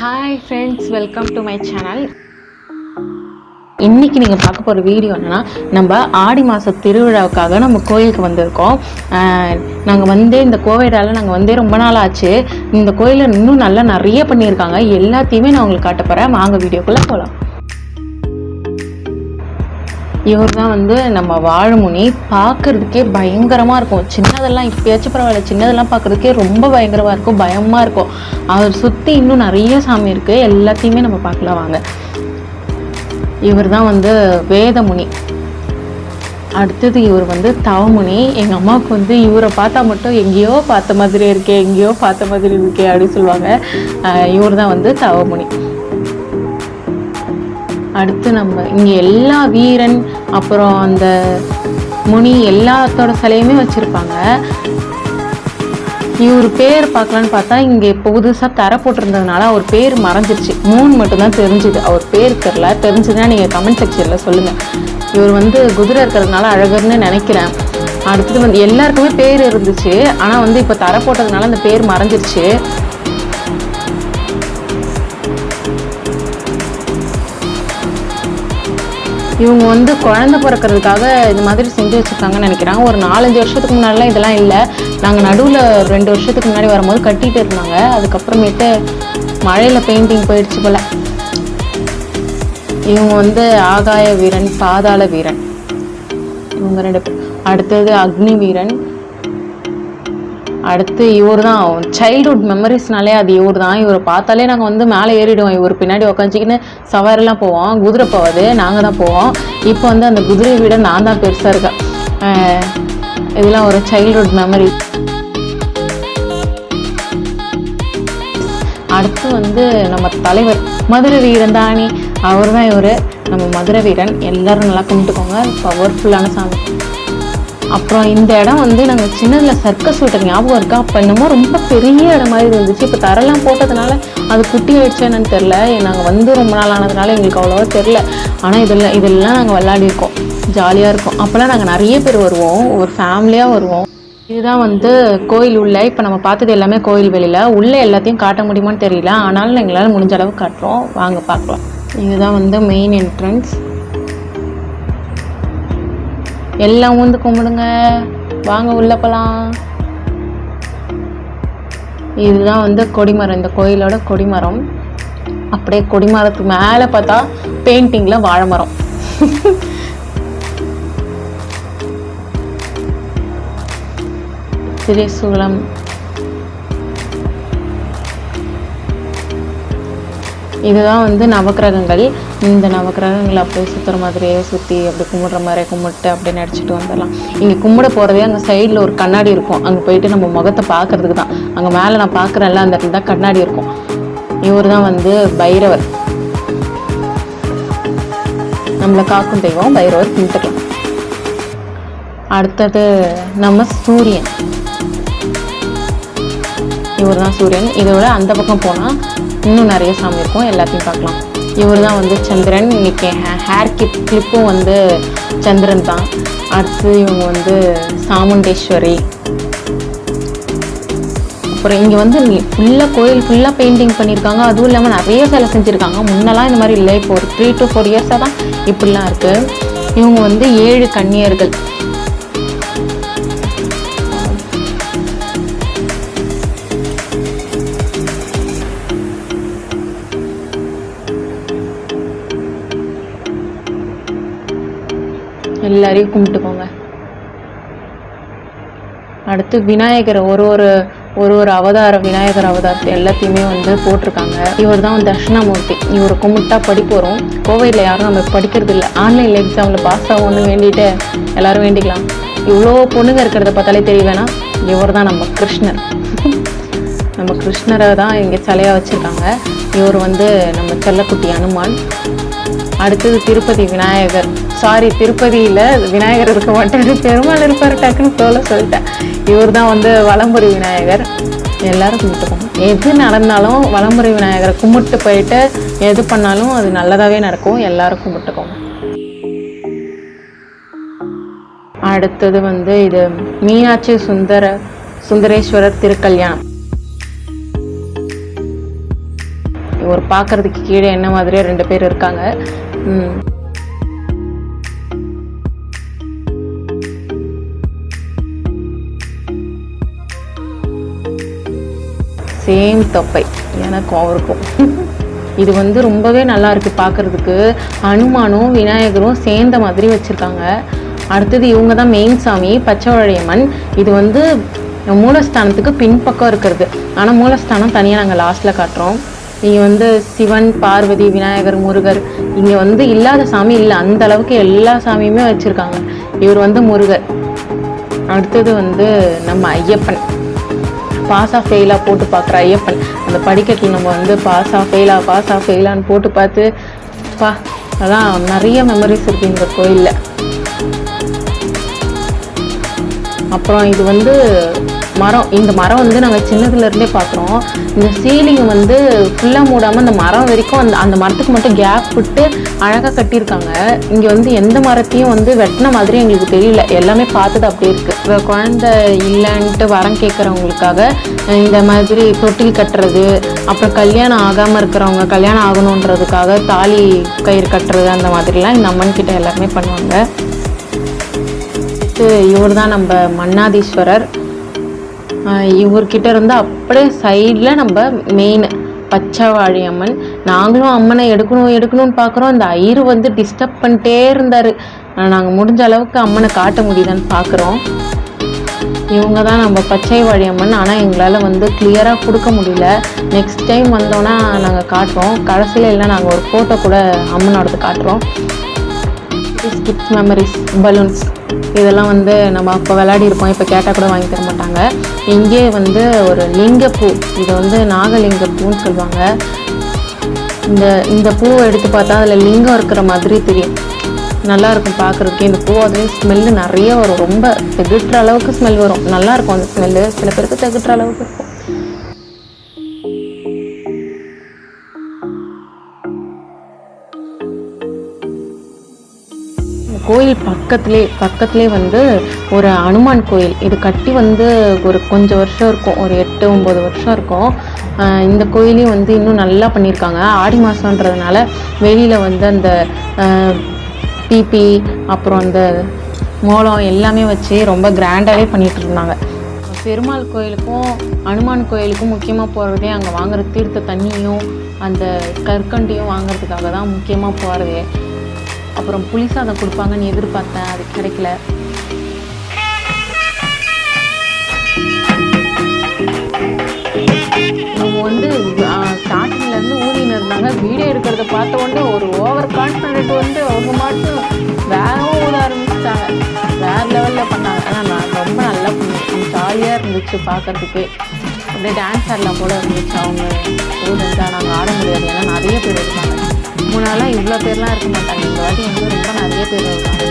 Hi friends welcome to my channel இன்றைக்கி நீங்கள் பார்க்க போகிற வீடியோ என்னென்னா நம்ம ஆடி மாத திருவிழாவுக்காக நம்ம கோயிலுக்கு வந்திருக்கோம். நாங்கள் வந்து இந்த கோவிடால் நாங்கள் வந்தே ரொம்ப நாள் ஆச்சு. இந்த கோயிலில் இன்னும் நல்லா நிறைய பண்ணியிருக்காங்க. எல்லாத்தையுமே நான் உங்களுக்கு காட்ட போகிறேன் வாங்க வீடியோக்குள்ளே போகலாம் இவர் தான் வந்து நம்ம வாழைமுனி. பார்க்கறதுக்கே பயங்கரமாக இருக்கும். சின்னதெல்லாம் இப்போயாச்சும் பரவாயில்ல. சின்னதெல்லாம் பார்க்குறதுக்கே ரொம்ப பயங்கரமாக இருக்கும். பயமாக இருக்கும். அவர் சுற்றி இன்னும் நிறைய சாமி இருக்குது எல்லாத்தையுமே நம்ம பார்க்கலாம் வாங்க. இவர் தான் வந்து வேதமுனி. அடுத்தது இவர் வந்து தவமுனி. எங்கள் அம்மாவுக்கு வந்து இவரை பார்த்தா மட்டும் எங்கேயோ பார்த்த மாதிரி இருக்கே எங்கேயோ பார்த்த மாதிரி இருக்கே அப்படின்னு சொல்லுவாங்க. இவர் தான் வந்து தவமுனி. அடுத்து நம்ம இங்கே எல்லா வீரன் அப்புறம் அந்த முனி எல்லாத்தோட சிலையுமே வச்சுருப்பாங்க. இவர் பேர் பார்க்கலான்னு பார்த்தா இங்கே புதுசாக தர போட்டிருந்ததுனால அவர் பேர் மறைஞ்சிருச்சு. மூணு மட்டும்தான் தெரிஞ்சுது. அவர் பேர் தெரில தெரிஞ்சதுன்னா நீங்கள் கமெண்ட் செக்ஷனில் சொல்லுங்கள் இவர் வந்து குதிரை இருக்கிறதுனால அழகர்னு நினைக்கிறேன். அடுத்தது வந்து எல்லாருக்குமே பேர் இருந்துச்சு. ஆனால் வந்து இப்போ தர போட்டதுனால அந்த பேர் மறைஞ்சிருச்சு. இவங்க வந்து குழந்தை பிறக்கிறதுக்காக இது மாதிரி செஞ்சு வச்சுருக்காங்கன்னு நினைக்கிறாங்க. ஒரு நாலஞ்சு வருஷத்துக்கு முன்னாடிலாம் இதெல்லாம் இல்லை. நாங்கள் நடுவில் ரெண்டு வருஷத்துக்கு முன்னாடி வரும்போது கட்டிகிட்டு இருந்தாங்க. அதுக்கப்புறமேட்டு மழையில் பெயிண்டிங் போயிடுச்சு போல். இவங்க வந்து ஆகாய வீரன் பாதாள வீரன். இவங்க ரெண்டு அடுத்தது அக்னி வீரன் அடுத்து இவர் தான் சைல்டுஹுட் மெமரிஸ்னாலே அது இவர் தான் இவரை பார்த்தாலே நாங்கள் வந்து மேலே ஏறிடுவோம். இவர் பின்னாடி உக்காந்துச்சிக்கின்னு சவாரிலாம் போவோம். குதிரை போவாது நாங்கள் தான் போவோம். இப்போ வந்து அந்த குதிரையை விட நான் தான் பெருசாக இருக்கேன் இதெல்லாம் ஒரு சைல்டுஹுட் மெமரி அடுத்து வந்து நம்ம தலைவர் மதுரை வீரன் தானே. அவர் தான் இவர். நம்ம மதுரை வீரன். எல்லோரும் நல்லா கும்பிட்டுக்கோங்க. பவர்ஃபுல்லான சாமி. அப்புறம் இந்த இடம் வந்து நாங்கள் சின்னதில் சர்க்கஸ் விட்ட ஞாபகம் இருக்கா? அப்போ என்னமோ ரொம்ப பெரிய இடம் மாதிரி இருந்துச்சு. இப்போ தரெல்லாம் போட்டதுனால அது குட்டி ஆயிடுச்சு என்னன்னு தெரில நாங்கள் வந்து ரொம்ப நாள் ஆனதுனால எங்களுக்கு அவ்வளோவா தெரில ஆனால் இதெல்லாம் இதெல்லாம் நாங்கள் விளையாடிருக்கோம். ஜாலியாக இருக்கும். அப்போல்லாம் நாங்கள் நிறைய பேர் வருவோம். ஒரு ஃபேமிலியாக வருவோம். இதுதான் வந்து கோயில் உள்ள. இப்போ நம்ம பார்த்தது எல்லாமே கோயில் வெளியில். உள்ளே எல்லாத்தையும் காட்ட முடியுமான்னு தெரியல. ஆனாலும் எங்களால் முடிஞ்ச அளவு காட்டுறோம். வாங்க பார்க்கலாம். இதுதான் வந்து மெயின் என்ட்ரன்ஸ் எல்லாம் ஊந்து கும்பிடுங்க. வாங்க உள்ள போலாம். இதுதான் வந்து கொடிமரம். இந்த கோயிலோட கொடிமரம். அப்படியே கொடிமரத்துக்கு மேலே பார்த்தா பெயிண்டிங்கில் வாழை மரம். திரிசூலம். இதுதான் வந்து நவக்கிரகங்கள். இந்த நவக்கிரகங்களை அப்படியே சுற்றுற மாதிரியே சுற்றி அப்படி கும்பிட்ற மாதிரியே கும்பிட்டு அப்படி நடிச்சிட்டு வந்துடலாம். இங்கே கும்பிட போகிறதே அங்கே சைடில் ஒரு கண்ணாடி இருக்கும். அங்கே போயிட்டு நம்ம முகத்தை பார்க்கறதுக்கு தான். அங்கே மேலே நான் பார்க்குறேன்ல அந்த இடத்துல தான் கண்ணாடி இருக்கும். இவர் தான் வந்து பைரவர். நம்மளை காக்கும் தெய்வம் பைரவர் கும்பிட்டுக்கலாம். அடுத்தது நம்ம சூரியன். இவர் தான் சூரியன். இதோட அந்த பக்கம் போனால் இன்னும் நிறைய சாமி இருக்கும் எல்லாத்தையும் பார்க்கலாம். இவர் தான் வந்து சந்திரன். இன்றைக்கி ஹேர் கிப் கிளிப்பும் வந்து சந்திரன் தான். அடுத்து இவங்க வந்து சாமுண்டேஸ்வரி. அப்புறம் இங்கே வந்து ஃபுல்லாக கோயில் ஃபுல்லாக பெயிண்டிங் பண்ணியிருக்காங்க அதுவும் இல்லாமல் நிறைய சிலை செஞ்சுருக்காங்க. முன்னெல்லாம் இந்த மாதிரி இல்லை. இப்போ ஒரு த்ரீ டு ஃபோர் இயர்ஸாக தான் இப்படிலாம் இருக்குது இவங்க வந்து ஏழு கன்னியர்கள். எல்லாரையும் கும்பிட்டுக்கோங்க. அடுத்து விநாயகர் ஒரு ஒரு ஒரு ஒரு அவதாரம் விநாயகர் அவதாரத்தை எல்லாத்தையுமே வந்து போட்டிருக்காங்க. இவர் தான் தட்சிணாமூர்த்தி. இவர் கும்பிட்டா படிப்பு வரும். கோவையில் யாரும் நம்ம படிக்கிறது இல்லை. ஆன்லைனில் எக்ஸாமில் பாஸ் ஆகும்னு வேண்டிட்டு எல்லாரும் வேண்டிக்கலாம். இவ்வளோ பொண்ணுங்க இருக்கிறத பார்த்தாலே தெரிய வேணாம் இவர் தான் நம்ம கிருஷ்ணர். நம்ம கிருஷ்ணரை தான் இங்கே சிலையாக வச்சுருக்காங்க. இவர் வந்து நம்ம செல்லக்குட்டி அனுமான். அடுத்தது திருப்பதி விநாயகர். சாரி திருப்பதியில் விநாயகர் இருக்க மாட்டாரு பெருமாள் இருப்பார் டக்குன்னு போல சொல்லிட்டேன். இவர் தான் வந்து வலம்புரி விநாயகர். எல்லாரும் கும்பிட்டுக்கோங்க. எது நடந்தாலும் வலம்புரி விநாயகரை கும்பிட்டு போயிட்டு எது பண்ணாலும் அது நல்லதாகவே நடக்கும். எல்லாரும் கும்பிட்டுக்கோங்க. அடுத்தது வந்து இது மீனாட்சி சுந்தர சுந்தரேஸ்வரர் திருக்கல்யாணம். ஒரு பார்க்கறதுக்கு கீழே என்ன மாதிரியே ரெண்டு பேர் இருக்காங்க. சேம் தொப்பை எனக்கும் அவருக்கும். இது வந்து ரொம்பவே நல்லா இருக்குது பார்க்குறதுக்கு ஹனுமானும் விநாயகரும் சேர்ந்த மாதிரி வச்சுருக்காங்க. அடுத்தது இவங்க தான் மெயின் சாமி பச்சைவழையம்மன் இது வந்து மூலஸ்தானத்துக்கு பின்பக்கம் இருக்கிறது. ஆனால் மூலஸ்தானம் தனியாக நாங்கள் லாஸ்ட்டில் காட்டுறோம். இங்கே வந்து சிவன் பார்வதி விநாயகர் முருகர். இங்கே வந்து இல்லாத சாமி இல்லை. அந்த அளவுக்கு எல்லா சாமியுமே வச்சுருக்காங்க. இவர் வந்து முருகர். அடுத்தது வந்து நம்ம ஐயப்பன். பாஸாக ஃபெயிலா போட்டு பார்க்குற ஐயப்பன். அந்த படிக்கட்டில் நம்ம வந்து பாஸாக ஃபெயிலா பாஸாக ஃபெயிலான்னு போட்டு பார்த்து பா அதான் நிறைய மெமரிஸ் இருக்குது இந்த கோயிலில். அப்புறம் இது வந்து மரம் இந்த மரம் வந்து நாங்கள் சின்னதுலேருந்தே பார்க்குறோம். இந்த சீலிங் வந்து ஃபுல்லாக மூடாமல் அந்த மரம் வரைக்கும் அந்த அந்த மரத்துக்கு மட்டும் கேப் விட்டு அழகாக கட்டியிருக்காங்க. இங்கே வந்து எந்த மரத்தையும் வந்து வெட்டின மாதிரி எங்களுக்கு தெரியல. எல்லாமே பார்த்தது அப்படியே இருக்குது இப்போ குழந்தை இல்லைன்ட்டு வரம் கேட்குறவங்களுக்காக இந்த மாதிரி தொட்டில் கட்டுறது அப்புறம் கல்யாணம் ஆகாமல் இருக்கிறவங்க கல்யாணம் ஆகணுன்றதுக்காக தாலி கயிறு கட்டுறது அந்த மாதிரிலாம் இந்த அம்மன் கிட்ட எல்லாருமே பண்ணுவாங்க. இவர் தான் நம்ம மன்னாதீஸ்வரர். இவர்கிட்ட இருந்து அப்படியே சைடில் நம்ம மெயின் பச்சைவாழி அம்மன். நாங்களும் அம்மனை எடுக்கணும் எடுக்கணும்னு பார்க்குறோம். அந்த ஐயரு வந்து டிஸ்டர்ப் பண்ணிட்டே இருந்தார். நாங்கள் முடிஞ்ச அளவுக்கு அம்மனை காட்ட முடியுதான்னு பார்க்குறோம். இவங்க தான் நம்ம பச்சை வாழி அம்மன். ஆனால் எங்களால் வந்து கிளியராக கொடுக்க முடியல. நெக்ஸ்ட் டைம் வந்தோன்னா நாங்கள் காட்டுறோம். கடைசியில் இல்லை நாங்கள் ஒரு ஃபோட்டோ கூட அம்மனோடது காட்டுறோம். கிட்ஸ் மெமரிஸ் பலூன்ஸ் இதெல்லாம் வந்து நம்ம அப்போ விளையாடி இருப்போம். இப்போ கேட்டால் கூட வாங்கி தர மாட்டாங்க. இங்கே வந்து ஒரு லிங்கப்பூ. இது வந்து நாகலிங்க பூன்னு சொல்லுவாங்க. இந்த இந்த பூவை எடுத்து பார்த்தா அதில் லிங்கம் இருக்கிற மாதிரி தெரியும். நல்லா இருக்கும் பார்க்குறதுக்கு. இந்த பூ அதுலேயும் ஸ்மெல்லு நிறைய வரும். ரொம்ப திகட்டுற அளவுக்கு ஸ்மெல் வரும். நல்லா இருக்கும் அந்த ஸ்மெல்லு சில பேருக்கு திகட்டுற அளவுக்கு இருக்கும். கோயில் பக்கத்துலே பக்கத்திலே வந்து ஒரு அனுமான் கோயில். இது கட்டி வந்து ஒரு கொஞ்சம் வருஷம் இருக்கும். ஒரு எட்டு ஒம்பது வருஷம் இருக்கும். இந்த கோயிலையும் வந்து இன்னும் நல்லா பண்ணியிருக்காங்க. ஆடி மாதன்றதுனால வெளியில் வந்து அந்த பிபி அப்புறம் அந்த மோளம் எல்லாமே வச்சு ரொம்ப கிராண்டாகவே பண்ணிகிட்ருந்தாங்க இருந்தாங்க பெருமாள் கோயிலுக்கும் அனுமான் கோயிலுக்கும் முக்கியமாக போகிறதே அங்கே வாங்குற தீர்த்த தண்ணியும் அந்த கற்கண்டையும் வாங்குறதுக்காக தான் முக்கியமாக போகிறதே அப்புறம் புளி சாதம் கொடுப்பாங்கன்னு எதிர்பார்த்தேன் அது கிடைக்கல. அவங்க வந்து ஸ்டார்டிங்லேருந்து ஊதின்னு இருந்தாங்க. வீடியோ எடுக்கிறத பார்த்த உடனே ஒரு ஓவர் கான்ஃபிடென்ட் வந்து அவங்க மட்டும் வேறவும் ஊத ஆரம்பிச்சிட்டாங்க வேற லெவலில் பண்ணாங்க. ஆனால் நான் ரொம்ப நல்லா பண்ணேன் ஜாலியாக இருந்துச்சு பார்க்குறதுக்கே. அப்படியே டான்ஸ் ஆடலாம் போல இருந்துச்சு. அவங்க ஊதஞ்சா நாங்கள் ஆட முடியாது. ஏன்னா நிறைய பேர் இருக்காங்க. முன்னாலாம் இவ்வளோ பேர்லாம் இருக்க மாட்டாங்க. இந்த வாட்டி வந்து ரொம்ப நிறைய பேர் இருக்காங்க